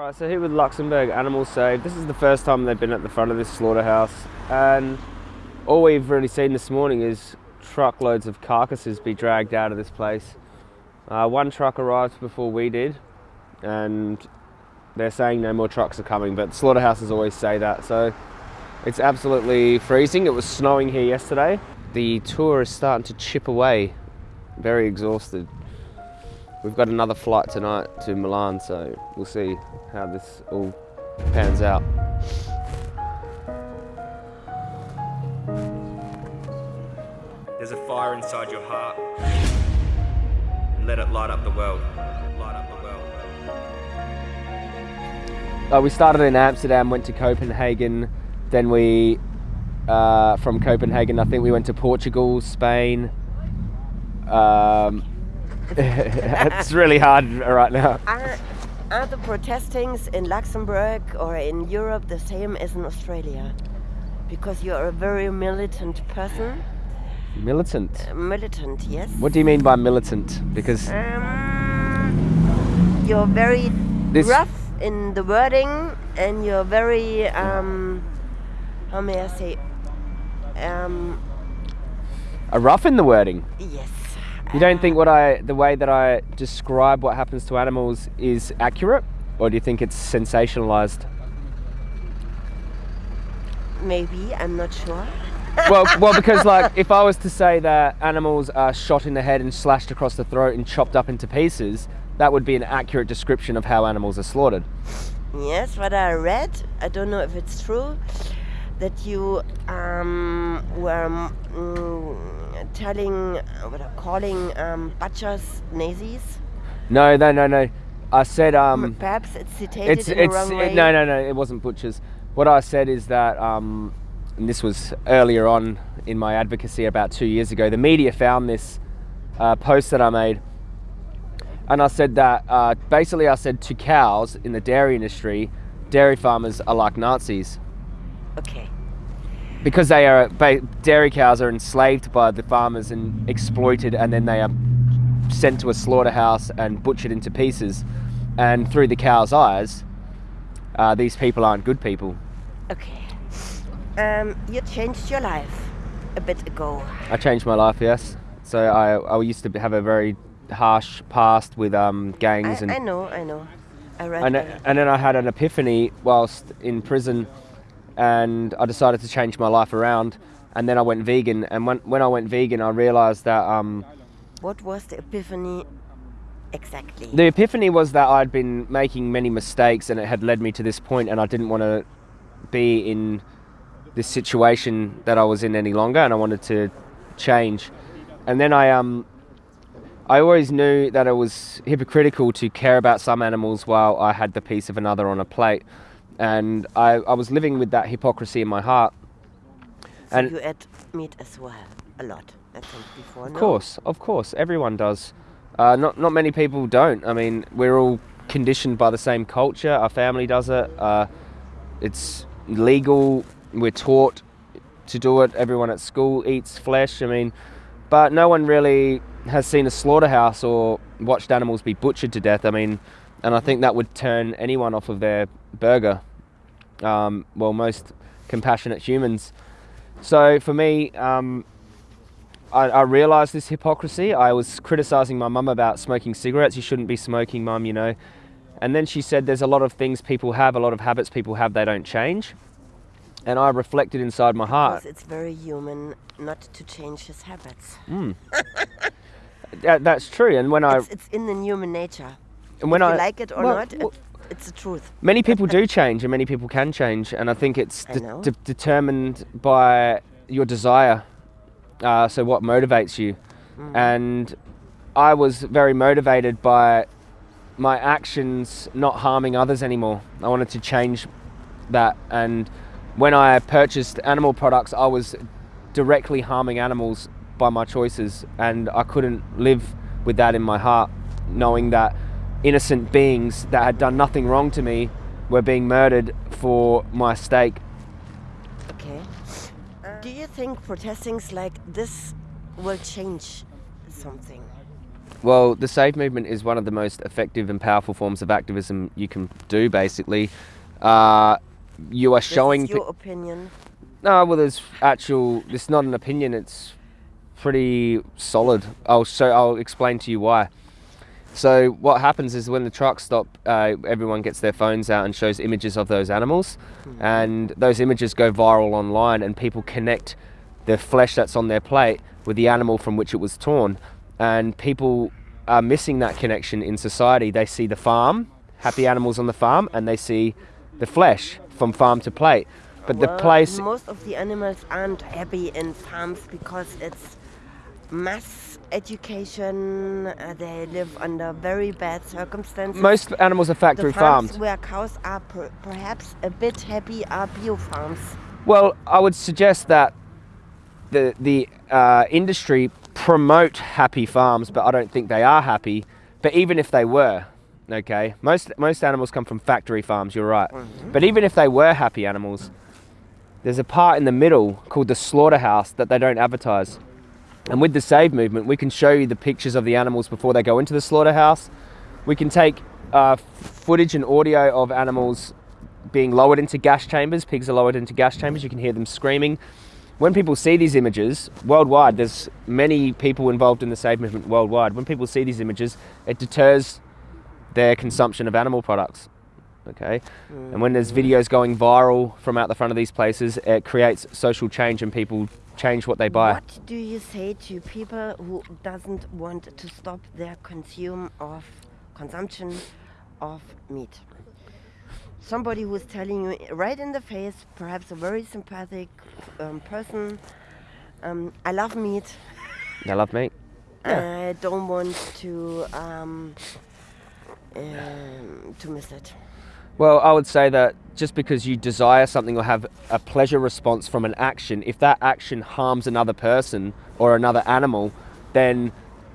Alright, so here with Luxembourg Animal Save. This is the first time they've been at the front of this slaughterhouse and all we've really seen this morning is truckloads of carcasses be dragged out of this place. Uh, one truck arrived before we did and they're saying no more trucks are coming but slaughterhouses always say that so it's absolutely freezing. It was snowing here yesterday. The tour is starting to chip away. Very exhausted. We've got another flight tonight to Milan, so we'll see how this all pans out. There's a fire inside your heart. And let it light up the world. Light up the world. Uh, we started in Amsterdam, went to Copenhagen, then we, uh, from Copenhagen, I think we went to Portugal, Spain, um, it's really hard right now. Are, are the protestings in Luxembourg or in Europe the same as in Australia? Because you're a very militant person. Militant? Uh, militant, yes. What do you mean by militant? Because. Um, you're very rough in the wording and you're very. Um, how may I say? Um, a rough in the wording? Yes. You don't think what I, the way that I describe what happens to animals is accurate, or do you think it's sensationalized? Maybe I'm not sure. well, well, because like if I was to say that animals are shot in the head and slashed across the throat and chopped up into pieces, that would be an accurate description of how animals are slaughtered. Yes, what I read, I don't know if it's true, that you um, were mm, telling, what are calling um, butchers Nazis? No, no, no, no. I said um. Perhaps it's citated it's, in it's, the wrong it, way. No, no, no. It wasn't butchers. What I said is that um, and this was earlier on in my advocacy about two years ago. The media found this uh, post that I made, and I said that uh, basically I said to cows in the dairy industry, dairy farmers are like Nazis. Okay. Because they are dairy cows are enslaved by the farmers and exploited, and then they are sent to a slaughterhouse and butchered into pieces. And through the cow's eyes, uh, these people aren't good people. Okay. Um, you changed your life a bit ago. I changed my life, yes. So I, I used to have a very harsh past with um, gangs I, and. I know, I know. I read. And, and then I had an epiphany whilst in prison and I decided to change my life around. And then I went vegan. And when, when I went vegan, I realized that. Um, what was the epiphany exactly? The epiphany was that I'd been making many mistakes and it had led me to this point, and I didn't want to be in this situation that I was in any longer, and I wanted to change. And then I um. I always knew that it was hypocritical to care about some animals while I had the piece of another on a plate and I, I was living with that hypocrisy in my heart. So and you ate meat as well, a lot. I think before. Of no? course, of course, everyone does. Uh, not not many people don't. I mean, we're all conditioned by the same culture. Our family does it. Uh, it's legal. We're taught to do it. Everyone at school eats flesh. I mean, but no one really has seen a slaughterhouse or watched animals be butchered to death. I mean, and I think that would turn anyone off of their burger um, well, most compassionate humans. So for me, um, I, I, realized this hypocrisy. I was criticizing my mum about smoking cigarettes. You shouldn't be smoking, mum, you know. And then she said, There's a lot of things people have, a lot of habits people have, they don't change. And I reflected inside my heart. Because it's very human not to change his habits. Mm. that, that's true. And when it's, I. It's in the human nature. And when if I. You like it or well, not, well, it's the truth. Many people do change, and many people can change, and I think it's I de- de- determined by your desire. Uh, so what motivates you? Mm. And I was very motivated by my actions not harming others anymore. I wanted to change that, and when I purchased animal products, I was directly harming animals by my choices, and I couldn't live with that in my heart, knowing that innocent beings that had done nothing wrong to me were being murdered for my steak. Okay. Do you think protestings like this will change something? Well, the Save movement is one of the most effective and powerful forms of activism you can do. Basically, uh, you are This showing. your opinion. No, well, there's actual. It's not an opinion. It's pretty solid. I'll show. I'll explain to you why. So what happens is when the trucks stop, uh, everyone gets their phones out and shows images of those animals, and those images go viral online, and people connect the flesh that's on their plate with the animal from which it was torn, and people are missing that connection in society. They see the farm, happy animals on the farm, and they see the flesh from farm to plate. But the place Most of the animals aren't happy in farms because it's mass education. Uh, they live under very bad circumstances. Most animals are factory the farms farmed. where cows are per- perhaps a bit happy are bio farms. Well, I would suggest that the the uh, industry promote happy farms, but I don't think they are happy. But even if they were, okay, most most animals come from factory farms. You're right. But even if they were happy animals, there's a part in the middle called the slaughterhouse that they don't advertise. And with the Save movement, we can show you the pictures of the animals before they go into the slaughterhouse. We can take uh, footage and audio of animals being lowered into gas chambers. Pigs are lowered into gas chambers. You can hear them screaming. When people see these images worldwide, there's many people involved in the Save movement worldwide. When people see these images, it deters their consumption of animal products. Okay, and when there's videos going viral from out the front of these places, it creates social change and people change what they buy. What do you say to people who doesn't want to stop their consume of consumption of meat? Somebody who's telling you right in the face, perhaps a very sympathetic um, person, um, I love meat. I love meat. I don't want to um, um, to miss it. Well, I would say that just because you desire something or have a pleasure response from an action, if that action harms another person or another animal, then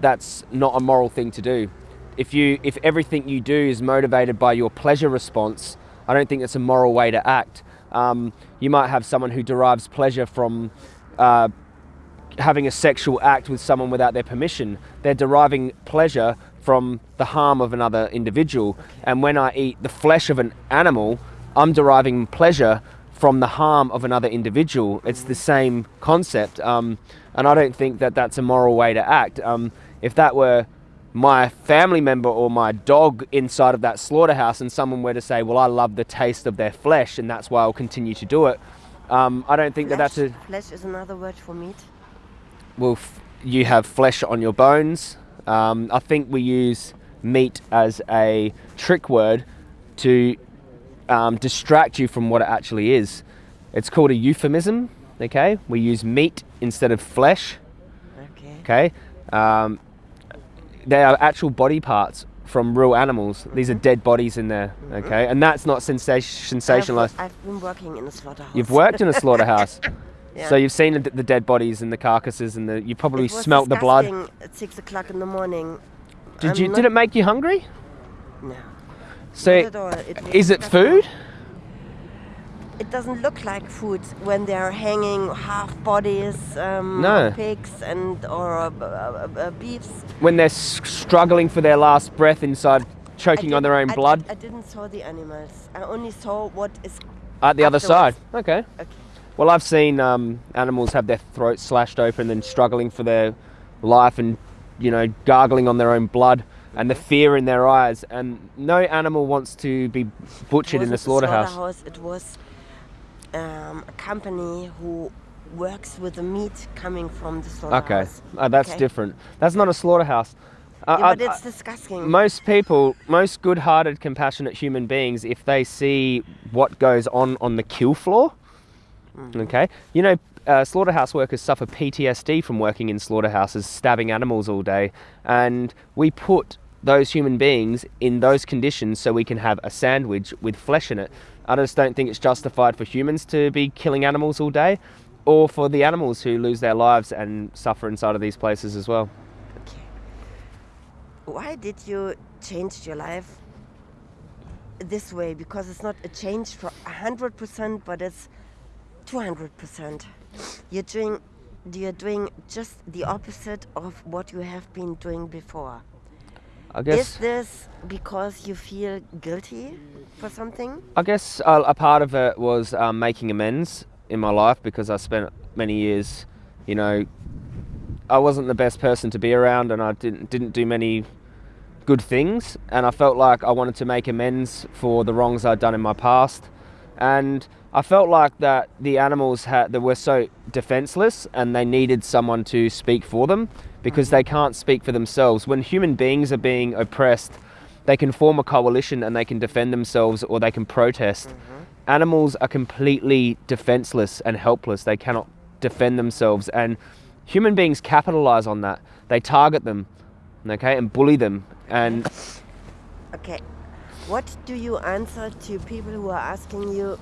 that's not a moral thing to do. If you if everything you do is motivated by your pleasure response, I don't think it's a moral way to act. Um, you might have someone who derives pleasure from uh, having a sexual act with someone without their permission. They're deriving pleasure from the harm of another individual. And when I eat the flesh of an animal, I'm deriving pleasure from the harm of another individual. It's the same concept. Um, and I don't think that that's a moral way to act. Um, if that were my family member or my dog inside of that slaughterhouse and someone were to say, well, I love the taste of their flesh and that's why I'll continue to do it. Um, I don't think that that's a, flesh is another word for meat. well, f- you have flesh on your bones. Um, I think we use meat as a trick word to um, distract you from what it actually is. It's called a euphemism. Okay, we use meat instead of flesh. Okay. Okay, um, they are actual body parts from real animals. These are dead bodies in there. Okay, and that's not sensation- sensationalized. I've, I've been working in a slaughterhouse. You've worked in a slaughterhouse. Yeah. So you've seen the, the dead bodies and the carcasses, and the you probably smelt the blood. At six o'clock in the morning. Did I'm you? Did it make you hungry? No. So, not at all. It is it food? It doesn't look like food when they're hanging half bodies, um, No. pigs and or uh, uh, uh, beefs. When they're s- struggling for their last breath inside, choking on their own I- blood I, I didn't saw the animals. I only saw what is. at the other side. Okay. Okay. Well, I've seen um, animals have their throats slashed open and struggling for their life, and you know, gargling on their own blood, and the fear in their eyes. And no animal wants to be butchered in a slaughterhouse. slaughterhouse, It was um, a company who works with the meat coming from the Okay, slaughterhouse. uh, that's Okay. different. That's not a slaughterhouse. Uh, Yeah, but it's disgusting. most people, most good-hearted, compassionate human beings, if they see what goes on on the kill floor, okay, you know, uh, slaughterhouse workers suffer PTSD from working in slaughterhouses, stabbing animals all day, and we put those human beings in those conditions so we can have a sandwich with flesh in it. I just don't think it's justified for humans to be killing animals all day, or for the animals who lose their lives and suffer inside of these places as well. Okay. Why did you change your life this way? Because it's not a change for hundred percent, but it's two hundred percent. You're doing you're doing just the opposite of what you have been doing before. I guess. Is this because you feel guilty for something? I guess a, a part of it was um, making amends in my life because I spent many years, you know, I wasn't the best person to be around, and I didn't didn't do many good things, and I felt like I wanted to make amends for the wrongs I'd done in my past, and I felt like that the animals had that were so defenseless, and they needed someone to speak for them because they mm-hmm. can't speak for themselves. When human beings are being oppressed, they can form a coalition and they can defend themselves or they can protest. Mm-hmm. Animals are completely defenseless and helpless. They cannot defend themselves, and human beings capitalize on that. They target them, okay, and bully them. And Okay. What do you answer to people who are asking you,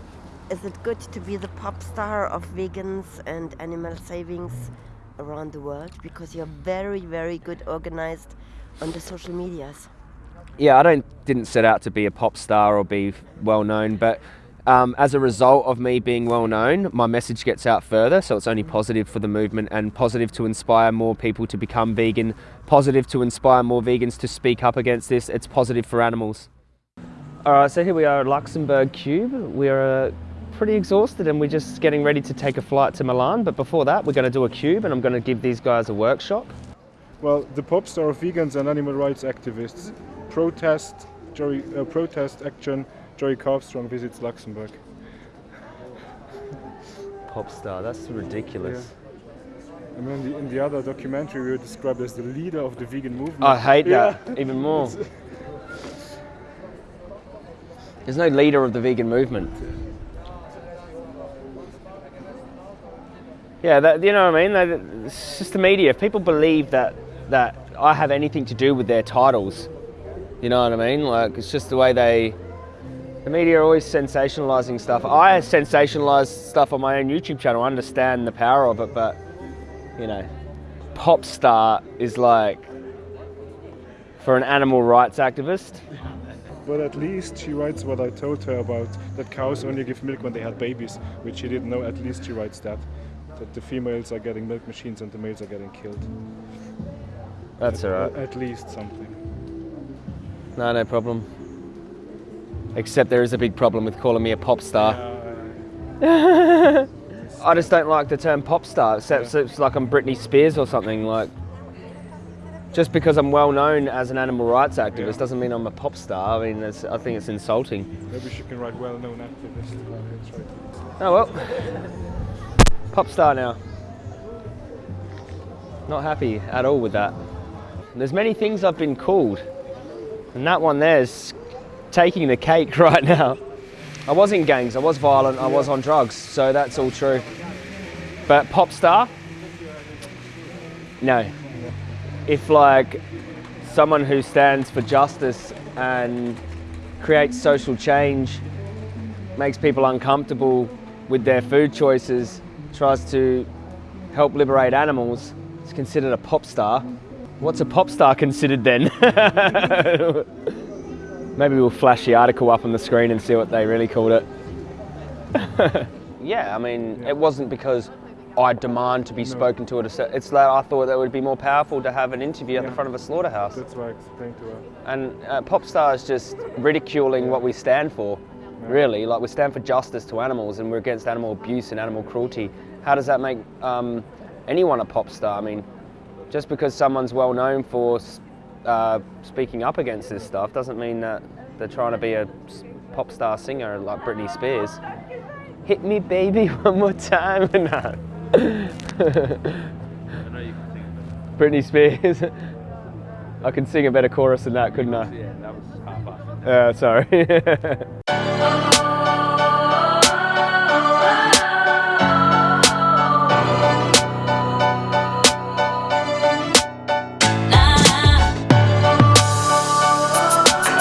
is it good to be the pop star of vegans and animal savings around the world? Because you're very, very good organized on the social medias. yeah, I don't didn't set out to be a pop star or be well known, but um, as a result of me being well known, my message gets out further. So it's only positive for the movement and positive to inspire more people to become vegan. Positive to inspire more vegans to speak up against this. It's positive for animals. All right, so here we are at Luxembourg Cube. We're uh, pretty exhausted and we're just getting ready to take a flight to Milan. But before that, we're going to do a cube and I'm going to give these guys a workshop. Well, the pop star of vegans and animal rights activists protest, Joey, uh, protest action. Joey Carbstrong visits Luxembourg. Pop star, that's ridiculous. And then the, in the other documentary, we were described as the leader of the vegan movement. I hate Yeah. that even more. There's no leader of the vegan movement. Yeah, that, you know what I mean? It's just the media. If people believe that that I have anything to do with their titles, you know what I mean? Like it's just the way they. The media are always sensationalizing stuff. I sensationalize stuff on my own YouTube channel. I understand the power of it, but you know, pop star is like for an animal rights activist. But at least she writes what I told her about that cows only give milk when they had babies, which she didn't know. At least she writes that. That the females are getting milk machines and the males are getting killed. That's all right. At least something. No, no problem. Except there is a big problem with calling me a pop star. Uh, I just don't like the term pop star. Except it's like I'm Britney Spears or something. Like, just because I'm well known as an animal rights activist Yeah. doesn't mean I'm a pop star. I mean, I think it's insulting. maybe she can write well-known activist. Right. Oh well, pop star now. Not happy at all with that. There's many things I've been called, and that one there's taking the cake right now. I was in gangs, I was violent, I was on drugs, so that's all true. But pop star? No. If like someone who stands for justice and creates social change, makes people uncomfortable with their food choices, tries to help liberate animals, is considered a pop star. What's a pop star considered then? Maybe we'll flash the article up on the screen and see what they really called it. yeah, I mean, it wasn't because I demand to be spoken to at a cer- It's that I thought that it would be more powerful to have an interview at the front of a slaughterhouse. That's why I explained to her. And uh, pop star is just ridiculing what we stand for, really. Like we stand for justice to animals, and we're against animal abuse and animal cruelty. How does that make um, anyone a pop star? I mean, just because someone's well known for uh, speaking up against this stuff doesn't mean that they're trying to be a pop star singer like Britney Spears. Hit me, baby, one more time. Britney Spears. I can sing a better chorus than that, couldn't I? Yeah, that was half-assed. Uh, sorry.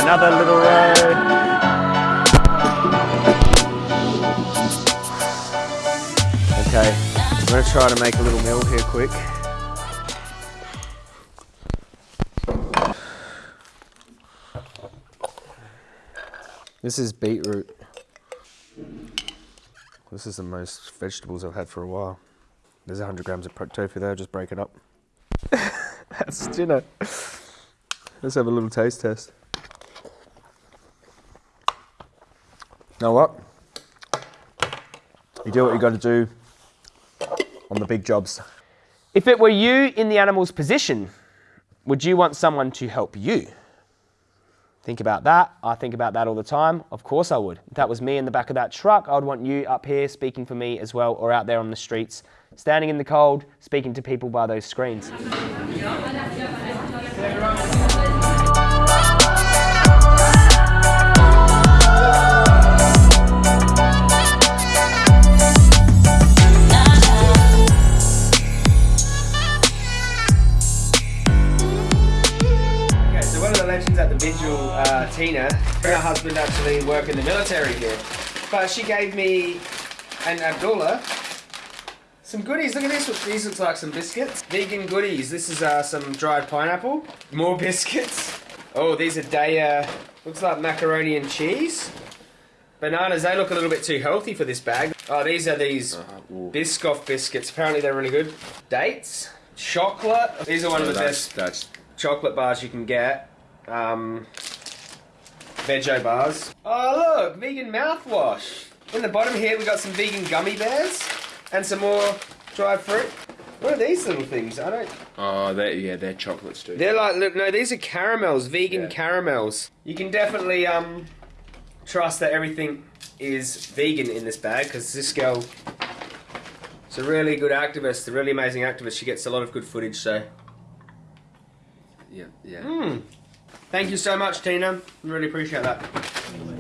Another little road. Okay, I'm gonna try to make a little meal here quick. This is beetroot. This is the most vegetables I've had for a while. There's 100 grams of tofu there, just break it up. That's dinner. Let's have a little taste test. Know what? You do what you got to do on the big jobs. If it were you in the animal's position, would you want someone to help you? Think about that. I think about that all the time. Of course I would. If that was me in the back of that truck, I would want you up here speaking for me as well, or out there on the streets, standing in the cold, speaking to people by those screens. Legends at the vigil, uh, Tina, her husband actually worked in the military here, but she gave me and Abdullah some goodies. Look at this. These looks like some biscuits. Vegan goodies. This is uh, some dried pineapple. More biscuits. Oh, these are Daiya. Looks like macaroni and cheese. Bananas. They look a little bit too healthy for this bag. Oh, these are these Biscoff biscuits. Apparently they're really good. Dates. Chocolate. These are one of the best That's chocolate bars you can get. Um, Veggie bars. Oh look, vegan mouthwash. In the bottom here we got some vegan gummy bears and some more dried fruit. What are these little things? I don't. oh, they're yeah, they're chocolates too. They're like look, no, these are caramels, vegan Yeah. caramels. You can definitely um trust that everything is vegan in this bag because this girl is a really good activist, a really amazing activist. She gets a lot of good footage, so. Yeah, yeah. Mm. Thank you so much, Tina. Really appreciate that.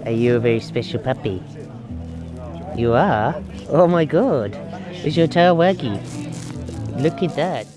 Are you a very special puppy? You are? Oh my god. Is your tail waggy? Look at that.